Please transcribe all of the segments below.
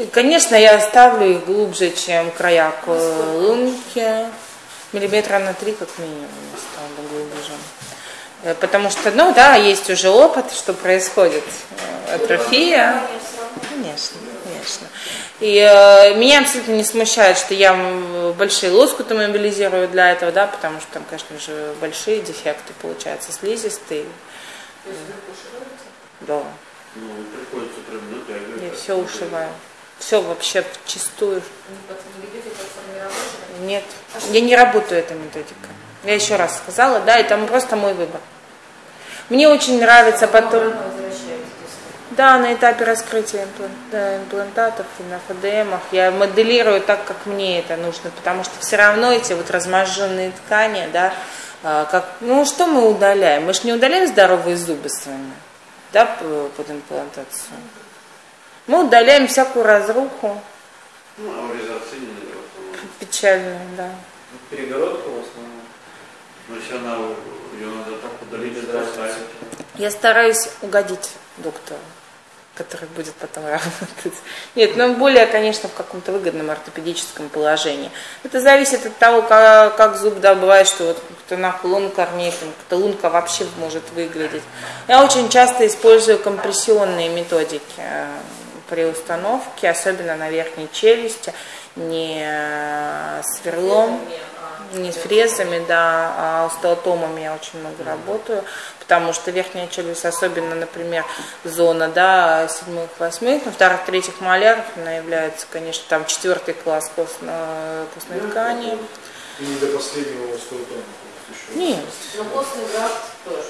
И, конечно, я ставлю их глубже, чем края лунки. Миллиметра на три, как минимум, я ставлю глубже. Э, Потому что, ну да, есть уже опыт, что происходит э, атрофия. Конечно, конечно. И э, меня абсолютно не смущает, что я большие лоскуты мобилизирую для этого, да, потому что там, конечно же, большие дефекты получаются, слизистые. Да. Ну, приходится прям натягивать. Я все ушиваю. Все вообще чистую. Нет, я не работаю этой методикой. Я еще раз сказала, да, это просто мой выбор. Мне очень нравится потом, да, на этапе раскрытия имплантатов и на ФДМах я моделирую так, как мне это нужно, потому что все равно эти вот разможженные ткани, да, а, как, ну что мы удаляем? Мы же не удаляем здоровые зубы с вами, да, под имплантацию. Мы удаляем всякую разруху, Ну, а печальную, да. Ну, Перегородка в основном. Но если она, ее надо так удалить, что оставить. Я стараюсь угодить доктору, который будет потом работать. Нет, но более, конечно, в каком-то выгодном ортопедическом положении. Это зависит от того, как, как зуб, да, бывает, что вот как-то нахуй лун корней, там, как-то лунка вообще может выглядеть. Я очень часто использую компрессионные методики э, при установке, особенно на верхней челюсти, не э, сверлом, не с фрезами, да, а остеотомами я очень много работаю, потому что верхняя челюсть, особенно, например, зона, да, седьмых, восьмых, на вторых, третьих маляров, она является, конечно, там четвертый класс костно- костной ткани. И не до последнего еще. Нет. Но костный графт тоже.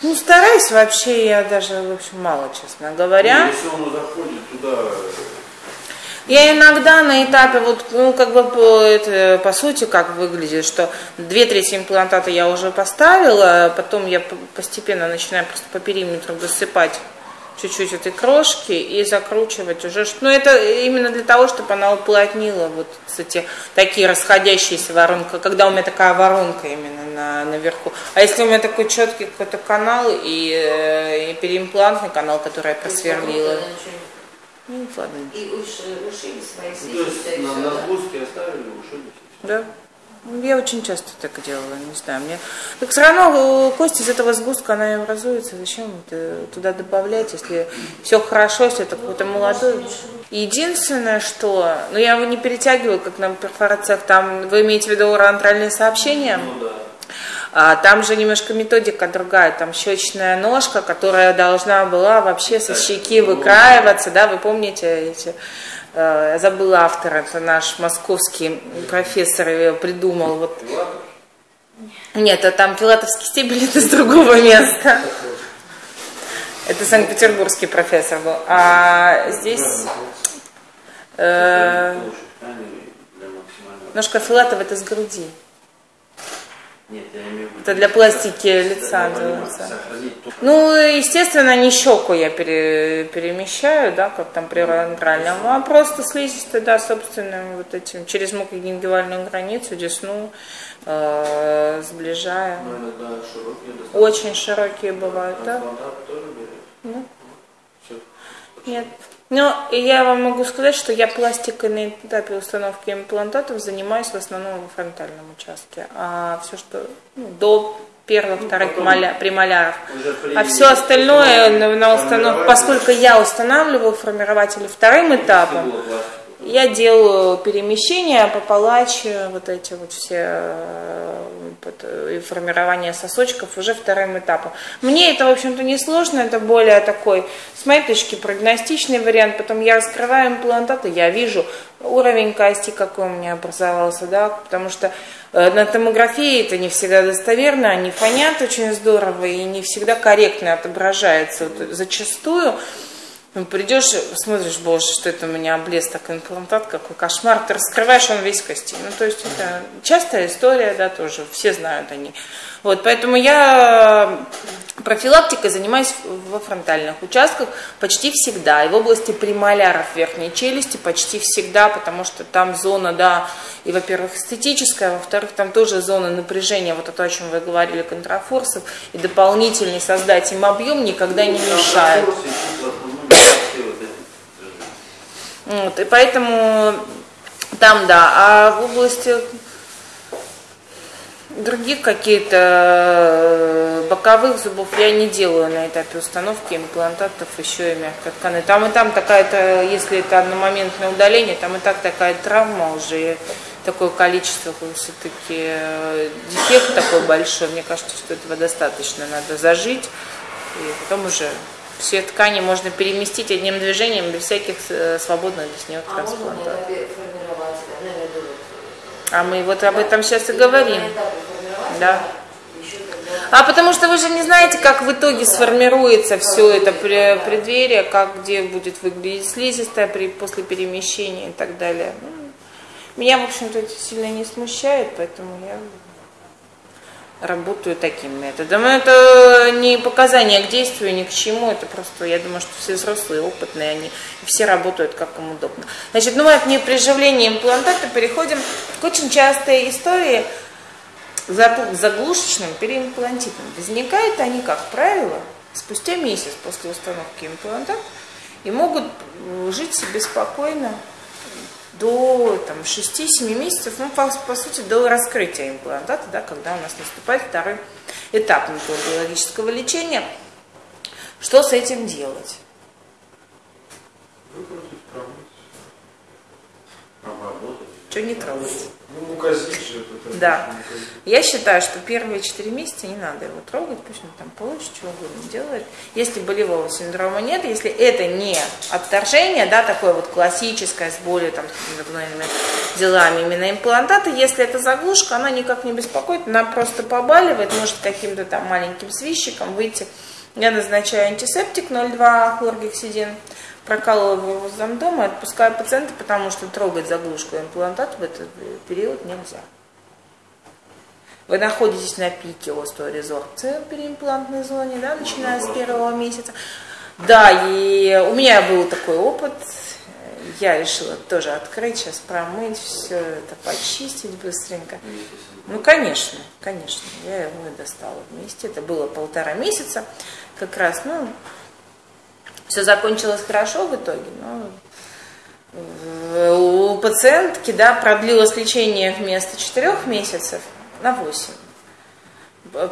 Ну, стараюсь вообще, я даже, в общем, мало, честно говоря. Ну, Если он заходит туда, Я иногда на этапе, вот, ну, как бы, по, это, по сути, как выглядит, что две трети имплантата я уже поставила, потом я постепенно начинаю просто по периметру досыпать чуть-чуть этой крошки и закручивать уже. ш- Ну, это именно для того, чтобы она уплотнила вот эти такие расходящиеся воронки, когда у меня такая воронка именно на, наверху. А если у меня такой четкий какой-то канал и, э, и переимплантный канал, который я просверлила. Ну, ладно. И уши- ушили свои ну, то есть на, на оставили, ушили. Да. Ну, Я очень часто так делала, не знаю. Мне... Так все равно э, кость из этого сгустка, она и образуется. Зачем это туда добавлять, если все хорошо, если это какой-то молодой. Единственное, что... Ну, я его не перетягиваю, как на перфорациях. Там, вы имеете в виду уроантральные сообщения? Ну да. А, там же немножко методика другая, там щечная ножка, которая должна была вообще со щеки выкраиваться, да, вы помните эти, э, я забыла автора, это наш московский профессор ее придумал, вот. Нет, а там филатовский стебель, это с другого места. Это санкт-петербургский профессор был. А здесь э, ножка Филатова это с груди. Нет, я имею в виду. Это для пластики лица делается. Ну, естественно, не щеку я пере- перемещаю, да, как там при антральном, а просто слизистую, да, собственным вот этим, через мукогенгивальную границу, десну э, сближаю. но иногда широкие достаточно. Очень широкие бывают, да? Трансплантат тоже берет. Ну. Все. Нет. Но я вам могу сказать, что я пластикой на этапе установки имплантатов занимаюсь в основном во фронтальном участке. А все, что ну, до первых, вторых потом маля, премоляров. А все остальное на, на установку, поскольку я устанавливаю формирователи вторым этапом. Я делаю перемещения по палаче, вот эти вот все э, и формирование сосочков уже вторым этапом. Мне это, в общем-то, не сложно, это более такой, с моей точки, прогностичный вариант. Потом я раскрываю имплантаты, я вижу уровень кости, какой у меня образовался, да, потому что э, на томографии это не всегда достоверно, они фонят очень здорово и не всегда корректно отображается. Вот зачастую ну, придешь, смотришь, боже, что это у меня облез так имплантат, какой кошмар, ты раскрываешь, он весь кости. Ну, то есть это частая история, да, тоже, все знают они. Вот, поэтому я профилактикой занимаюсь во фронтальных участках почти всегда. И в области премоляров верхней челюсти почти всегда, потому что там зона, да, и, во-первых, эстетическая, во-вторых, там тоже зона напряжения, вот это, о чем вы говорили, контрафорсов, и дополнительный создать им объем никогда не мешает. Контрфорсы идут в основном Вот, и поэтому там, да, а в области других каких-то э, боковых зубов я не делаю на этапе установки имплантатов еще и мягкой ткани. Там и там такая-то, если это одномоментное удаление, там и так такая травма уже, такое количество все-таки э, дефект такой большой, мне кажется, что этого достаточно, надо зажить, и потом уже все ткани можно переместить одним движением без всяких э, свободных нее А этапе А мы вот об этом сейчас и говорим. Да. А потому что вы же не знаете, как в итоге сформируется все это преддверие, как где будет выглядеть слизистая при, после перемещения и так далее. Ну, Меня, в общем-то, это сильно не смущает, поэтому я работаю таким методом. Это не показания к действию, ни к чему, это просто, я думаю, что все взрослые, опытные, они все работают как им удобно. Значит, ну от неприживления имплантата переходим к очень частой истории загл- заглушечным переимплантитом. Возникают они, как правило, спустя месяц после установки имплантата и могут э, жить себе спокойно до там, 6-7 месяцев, ну, по, по сути, до раскрытия имплантата, да, когда у нас наступает второй этап методологического лечения. Что с этим делать? Выкрутить, промыть. Что не трогать? Ну, указить же это. Да. Я считаю, что первые 4 месяца не надо его трогать, пусть он там получит, что угодно делает. Если болевого синдрома нет, если это не отторжение, да, такое вот классическое, с более там, с индивидуальными делами именно имплантата, если это заглушка, она никак не беспокоит, она просто побаливает, может каким-то там маленьким свищиком выйти. Я назначаю антисептик 0,2 хлоргексидин, прокалываю его замдома и отпускаю пациента, потому что трогать заглушку имплантата в этот период нельзя. Вы находитесь на пике остеорезорбции в переимплантной зоне, да, начиная с первого месяца. Да, и у меня был такой опыт. Я решила тоже открыть, сейчас промыть, все это почистить быстренько. Ну, конечно, конечно. Я его достала вместе. Это было полтора месяца. Как раз, ну, все закончилось хорошо в итоге, но э, у пациентки, да, продлилось лечение вместо четырех месяцев на 8.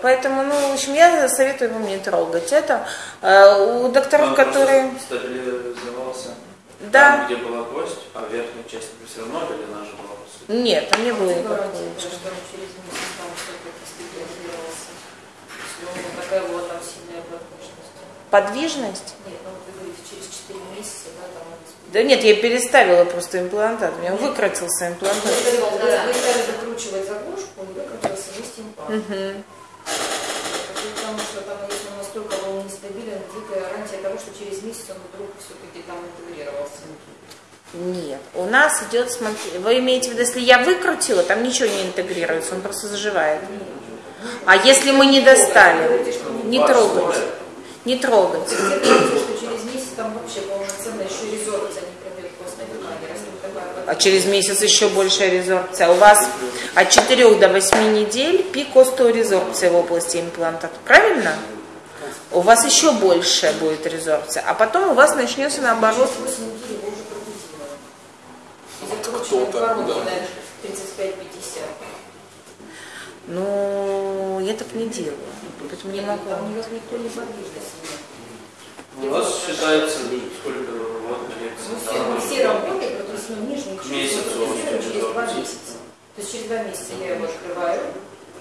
Поэтому, ну, в общем, я советую вам не трогать это. Э, У докторов, Он которые... стабилизовался Да. там, где была кость, а верхняя часть все равно или она же была после? Нет, там не было Ты никакого. гарантируешь, что он через месяц там все-таки стабилизировался. Если у него такая была там сильная подвижность. Подвижность? Нет, ну вы говорите, через 4 месяца, да, там он Да нет, я переставила просто имплантат. У меня выкрутился имплантат. Вы стали- вы стали закручивать заглушку и выкрутился вместе имплант. Мгм. Потому что там, если он настолько был нестабилен, дикая гарантия того, что через месяц он вдруг все-таки там интегрировался. Нет, у нас идет, смотри, вы имеете в виду, если я выкрутила, там ничего не интегрируется, он просто заживает. А если мы не достали, не трогать, не трогать. Где гарантия, что через месяц там вообще полноценно еще резорбция не пройдет костной ткани, раз вот такая А через месяц еще большая резорбция. У вас от 4 до 8 недель пик остеорезорбции в области имплантата. Правильно? У вас еще большая будет резорбция. А потом у вас начнется наоборот. 8 недель его уже прогнозировано. И закручиваем коронки на 35-50. Ну, я так не делаю. Поэтому не могу. Там никак никто не подвижность. У вас считается, сколько вот Мы все, мы все работаем, ну, нижний Месяц чуть очень через два месяца. То есть через два месяца я его открываю.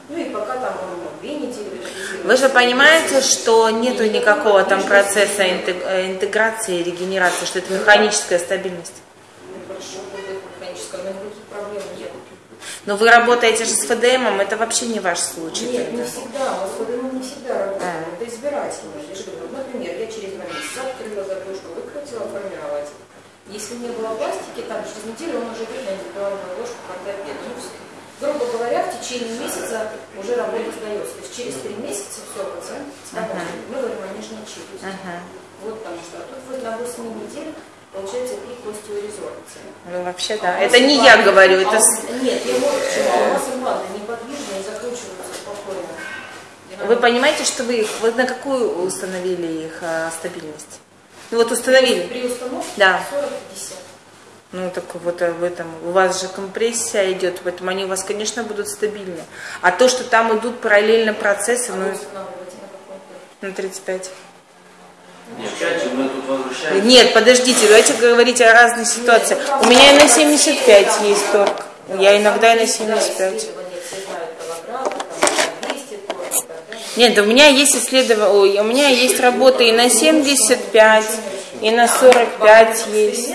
Ну и пока там он ну, две недели. Вы же понимаете, что нету никакого там процесса интег- интеграции, регенерации, что это механическая стабильность. Ну, Хорошо, механическое, но никаких проблем нет. Но вы работаете же с ФДМом, это вообще не ваш случай. Нет, не тогда. всегда. У нас ФДМ не всегда А. работает. Это избирательно. Я же говорю, например, я через два месяца открыла заглушку, выкрутила, формировать. Если не было пластики, там через неделю он уже идет на индивидуальную ложку к ортопеду. Ну, грубо говоря, в течение месяца уже работа сдается. То есть через три месяца все, пациент свободен. Мы говорим о нижней челюсти. Ага. Вот потому что. А тут вот на 8 недель получается пик остеорезорбции. Ну, вообще, А да. вас Это не я говорю, а это... с- Нет, я вот почему. А у вас импланты неподвижные и закручиваются спокойно. Вы понимаете, что вы их... Вы на какую установили их а, стабильность? Ну вот установили. При установке Да. 40-50. Ну, так вот в этом, у вас же компрессия идет, поэтому они у вас, конечно, будут стабильны. А то, что там идут параллельно процессы, А ну, на какой-то? на 35. Нет, опять же, мы тут возвращаемся. Нет, подождите, давайте говорить о разных ситуациях. У меня и на 75 есть торг. Я иногда и на 75. Исследования все знают килограммы, там 200 торг и так далее. Нет, у меня есть исследование, у меня есть работы и на 75, и на 45 есть.